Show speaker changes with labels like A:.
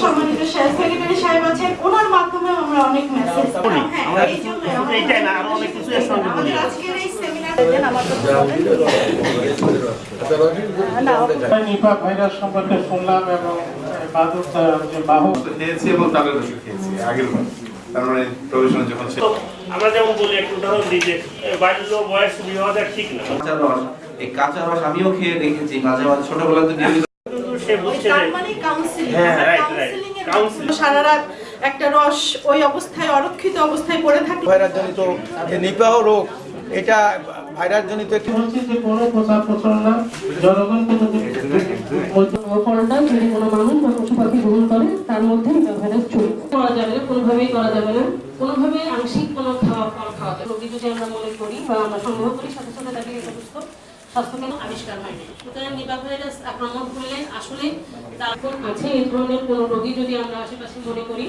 A: সম্মানিত সেক্রেটারি আমরা
B: এবং
C: আমরা যেমন বলি, একটু উদাহরণ দিই যে বাল্য বয়স, বিবাহ ঠিক না।
D: এই কাঁচা রস আমিও খেয়ে দেখেছি মাঝে মাঝে ছোটবেলাতে নিয়মিত
C: কিন্তু সে বুঝছে
A: তার
C: যে
A: কাউন্সিলিং
C: right, right.
A: কাউন্সিলিং এর
C: Counseling.
A: সারা রাত একটা রস ওই অবস্থায় অরক্ষিত অবস্থায় পড়ে থাকলে
E: ভাইরাস যে নিপাহ রোগ এটা ভাইরাস একটি
B: বলছি যে কোনো প্রচার প্রচারণা জনগণকে যদি
F: যদি কোনো মানুষ বা পশু পাখি গ্রহণ করে তার মধ্যে ভাইরাস চলে। করা যাবে না কোনোভাবেই করা যাবে না। কোনোভাবে আংশিক কোনো খাওয়া ফল খাওয়া যাবে যদি আমরা মনে করি বা আমরা সংগ্রহ করি সাথে সাথে তাকে সমস্ত আবিষ্কার হয়নি। আক্রমণ করলে আসলে তারপর আছে এই ধরনের কোন রোগী যদি আমরা আশেপাশে মনে করি